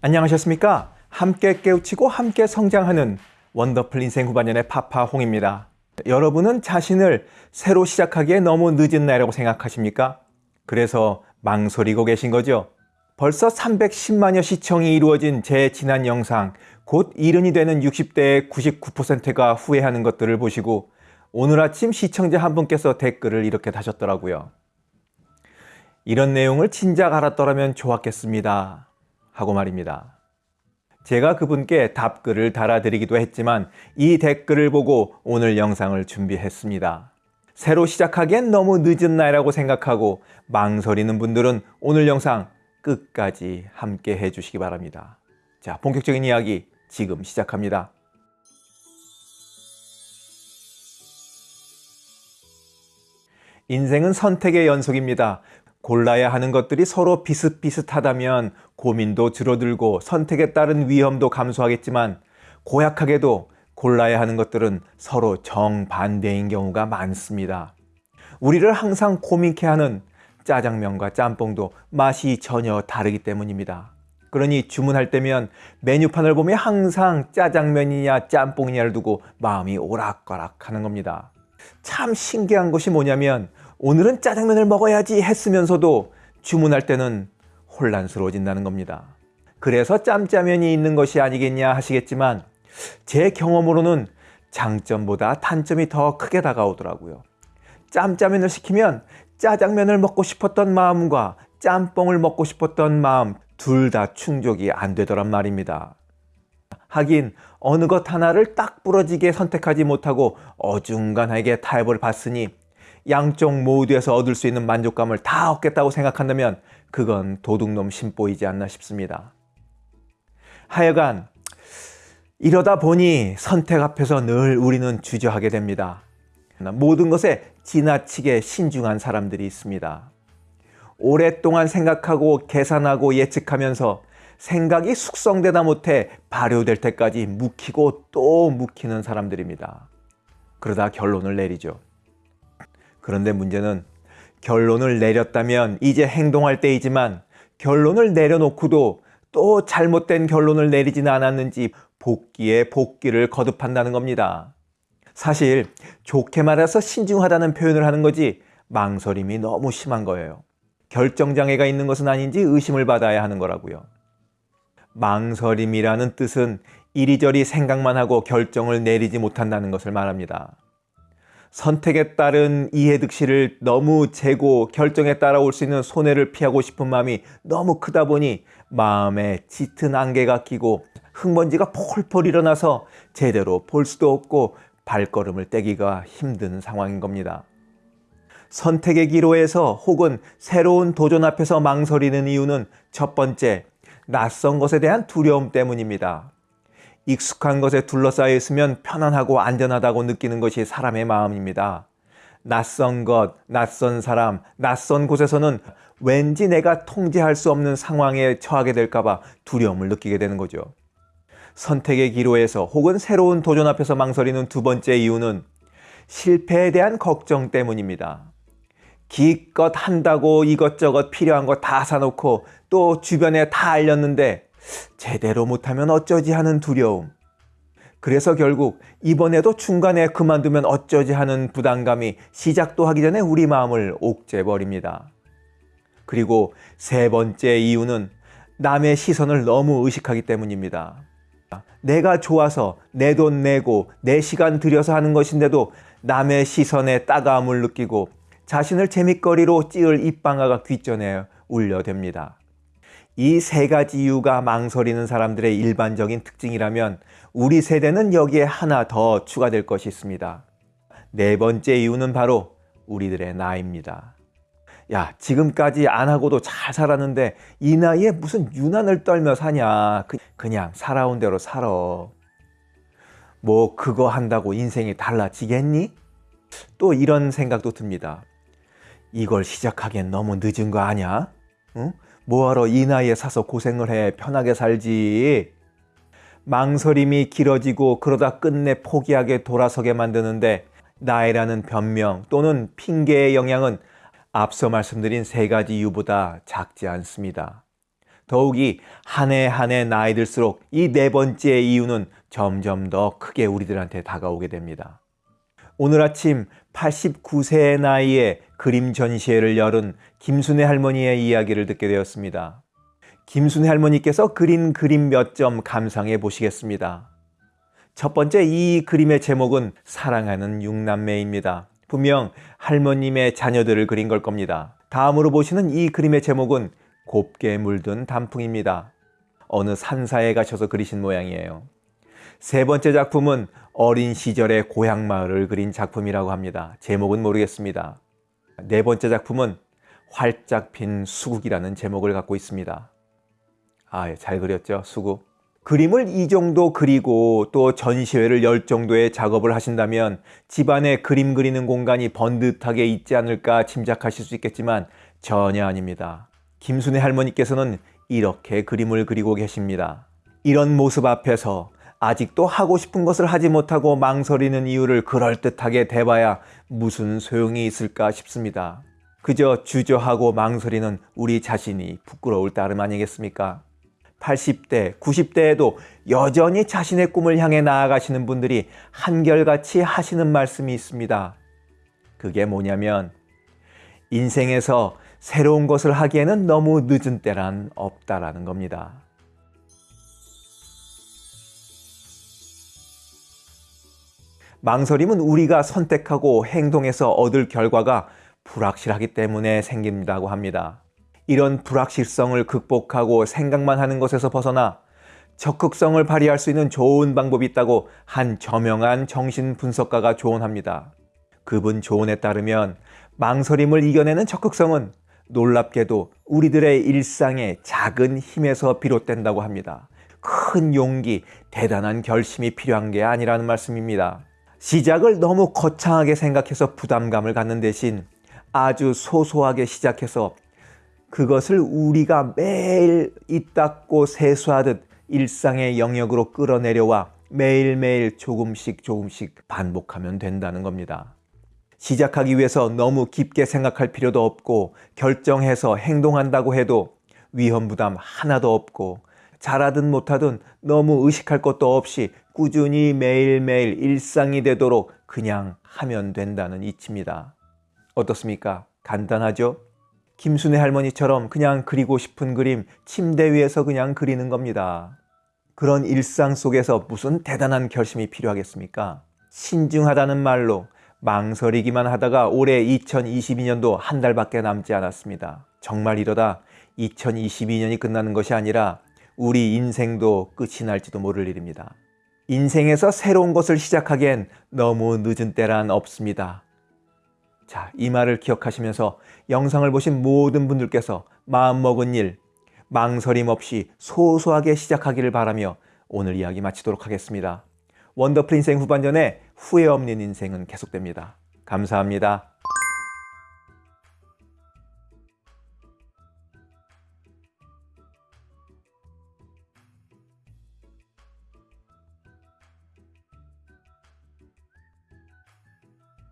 안녕하셨습니까? 함께 깨우치고 함께 성장하는 원더풀 인생 후반년의 파파홍입니다. 여러분은 자신을 새로 시작하기에 너무 늦은 나이라고 생각하십니까? 그래서 망설이고 계신 거죠? 벌써 310만여 시청이 이루어진 제 지난 영상 곧 이른이 되는 60대의 99%가 후회하는 것들을 보시고 오늘 아침 시청자 한 분께서 댓글을 이렇게 다셨더라고요. 이런 내용을 진작 알았더라면 좋았겠습니다. 하고 말입니다. 제가 그분께 답글을 달아드리기도 했지만 이 댓글을 보고 오늘 영상을 준비했습니다. 새로 시작하기엔 너무 늦은 나이라고 생각하고 망설이는 분들은 오늘 영상 끝까지 함께 해주시기 바랍니다. 자, 본격적인 이야기 지금 시작합니다. 인생은 선택의 연속입니다. 골라야 하는 것들이 서로 비슷비슷하다면 고민도 줄어들고 선택에 따른 위험도 감소하겠지만 고약하게도 골라야 하는 것들은 서로 정반대인 경우가 많습니다. 우리를 항상 고민케 하는 짜장면과 짬뽕도 맛이 전혀 다르기 때문입니다. 그러니 주문할 때면 메뉴판을 보면 항상 짜장면이냐 짬뽕이냐를 두고 마음이 오락가락 하는 겁니다. 참 신기한 것이 뭐냐면 오늘은 짜장면을 먹어야지 했으면서도 주문할 때는 혼란스러워진다는 겁니다. 그래서 짬짜면이 있는 것이 아니겠냐 하시겠지만 제 경험으로는 장점보다 단점이 더 크게 다가오더라고요. 짬짜면을 시키면 짜장면을 먹고 싶었던 마음과 짬뽕을 먹고 싶었던 마음 둘 다 충족이 안 되더란 말입니다. 하긴 어느 것 하나를 딱 부러지게 선택하지 못하고 어중간하게 타협을 봤으니 양쪽 모두에서 얻을 수 있는 만족감을 다 얻겠다고 생각한다면 그건 도둑놈 심보이지 않나 싶습니다. 하여간 이러다 보니 선택 앞에서 늘 우리는 주저하게 됩니다. 모든 것에 지나치게 신중한 사람들이 있습니다. 오랫동안 생각하고 계산하고 예측하면서 생각이 숙성되다 못해 발효될 때까지 묵히고 또 묵히는 사람들입니다. 그러다 결론을 내리죠. 그런데 문제는 결론을 내렸다면 이제 행동할 때이지만 결론을 내려놓고도 또 잘못된 결론을 내리지는 않았는지 복귀에 복귀를 거듭한다는 겁니다. 사실 좋게 말해서 신중하다는 표현을 하는 거지 망설임이 너무 심한 거예요. 결정장애가 있는 것은 아닌지 의심을 받아야 하는 거라고요. 망설임이라는 뜻은 이리저리 생각만 하고 결정을 내리지 못한다는 것을 말합니다. 선택에 따른 이해득실을 너무 재고 결정에 따라올 수 있는 손해를 피하고 싶은 마음이 너무 크다 보니 마음에 짙은 안개가 끼고 흙먼지가 폴폴 일어나서 제대로 볼 수도 없고 발걸음을 떼기가 힘든 상황인 겁니다. 선택의 기로에서 혹은 새로운 도전 앞에서 망설이는 이유는 첫 번째, 낯선 것에 대한 두려움 때문입니다. 익숙한 것에 둘러싸여 있으면 편안하고 안전하다고 느끼는 것이 사람의 마음입니다. 낯선 것, 낯선 사람, 낯선 곳에서는 왠지 내가 통제할 수 없는 상황에 처하게 될까봐 두려움을 느끼게 되는 거죠. 선택의 기로에서 혹은 새로운 도전 앞에서 망설이는 두 번째 이유는 실패에 대한 걱정 때문입니다. 기껏 한다고 이것저것 필요한 거 다 사놓고 또 주변에 다 알렸는데 제대로 못하면 어쩌지 하는 두려움. 그래서 결국 이번에도 중간에 그만두면 어쩌지 하는 부담감이 시작도 하기 전에 우리 마음을 옥죄버립니다. 그리고 세 번째 이유는 남의 시선을 너무 의식하기 때문입니다. 내가 좋아서 내 돈 내고 내 시간 들여서 하는 것인데도 남의 시선에 따가움을 느끼고 자신을 재밌거리로 찌을 입방아가 귓전에 울려댑니다. 이 세 가지 이유가 망설이는 사람들의 일반적인 특징이라면 우리 세대는 여기에 하나 더 추가될 것이 있습니다. 네 번째 이유는 바로 우리들의 나이입니다. 야 지금까지 안 하고도 잘 살았는데 이 나이에 무슨 유난을 떨며 사냐 그, 그냥 살아온 대로 살아 뭐 그거 한다고 인생이 달라지겠니? 또 이런 생각도 듭니다 이걸 시작하기엔 너무 늦은 거 아냐? 응? 뭐하러 이 나이에 사서 고생을 해 편하게 살지 망설임이 길어지고 그러다 끝내 포기하게 돌아서게 만드는데 나이라는 변명 또는 핑계의 영향은 앞서 말씀드린 세 가지 이유보다 작지 않습니다. 더욱이 한 해 한 해 나이 들수록 이 네 번째 이유는 점점 더 크게 우리들한테 다가오게 됩니다. 오늘 아침 89세의 나이에 그림 전시회를 열은 김순애 할머니의 이야기를 듣게 되었습니다. 김순애 할머니께서 그린 그림 몇 점 감상해 보시겠습니다. 첫 번째 이 그림의 제목은 사랑하는 육남매입니다. 분명 할머님의 자녀들을 그린 걸 겁니다. 다음으로 보시는 이 그림의 제목은 곱게 물든 단풍입니다. 어느 산사에 가셔서 그리신 모양이에요. 세 번째 작품은 어린 시절의 고향 마을을 그린 작품이라고 합니다. 제목은 모르겠습니다. 네 번째 작품은 활짝 핀 수국이라는 제목을 갖고 있습니다. 아, 예, 잘 그렸죠, 수국. 그림을 이 정도 그리고 또 전시회를 열 정도의 작업을 하신다면 집안에 그림 그리는 공간이 번듯하게 있지 않을까 짐작하실 수 있겠지만 전혀 아닙니다. 김순애 할머니께서는 이렇게 그림을 그리고 계십니다. 이런 모습 앞에서 아직도 하고 싶은 것을 하지 못하고 망설이는 이유를 그럴듯하게 대봐야 무슨 소용이 있을까 싶습니다. 그저 주저하고 망설이는 우리 자신이 부끄러울 따름 아니겠습니까? 80대, 90대에도 여전히 자신의 꿈을 향해 나아가시는 분들이 한결같이 하시는 말씀이 있습니다. 그게 뭐냐면 인생에서 새로운 것을 하기에는 너무 늦은 때란 없다라는 겁니다. 망설임은 우리가 선택하고 행동해서 얻을 결과가 불확실하기 때문에 생긴다고 합니다. 이런 불확실성을 극복하고 생각만 하는 것에서 벗어나 적극성을 발휘할 수 있는 좋은 방법이 있다고 한 저명한 정신분석가가 조언합니다. 그분 조언에 따르면 망설임을 이겨내는 적극성은 놀랍게도 우리들의 일상의 작은 힘에서 비롯된다고 합니다. 큰 용기, 대단한 결심이 필요한 게 아니라는 말씀입니다. 시작을 너무 거창하게 생각해서 부담감을 갖는 대신 아주 소소하게 시작해서 그것을 우리가 매일 입 닦고 세수하듯 일상의 영역으로 끌어내려와 매일매일 조금씩 조금씩 반복하면 된다는 겁니다. 시작하기 위해서 너무 깊게 생각할 필요도 없고 결정해서 행동한다고 해도 위험 부담 하나도 없고 잘하든 못하든 너무 의식할 것도 없이 꾸준히 매일매일 일상이 되도록 그냥 하면 된다는 이치입니다. 어떻습니까? 간단하죠? 김순애 할머니처럼 그냥 그리고 싶은 그림 침대 위에서 그냥 그리는 겁니다. 그런 일상 속에서 무슨 대단한 결심이 필요하겠습니까? 신중하다는 말로 망설이기만 하다가 올해 2022년도 한 달밖에 남지 않았습니다. 정말 이러다 2022년이 끝나는 것이 아니라 우리 인생도 끝이 날지도 모를 일입니다. 인생에서 새로운 것을 시작하기엔 너무 늦은 때란 없습니다. 자, 이 말을 기억하시면서 영상을 보신 모든 분들께서 마음먹은 일, 망설임 없이 소소하게 시작하기를 바라며 오늘 이야기 마치도록 하겠습니다. 원더풀 인생 후반전에 후회 없는 인생은 계속됩니다. 감사합니다.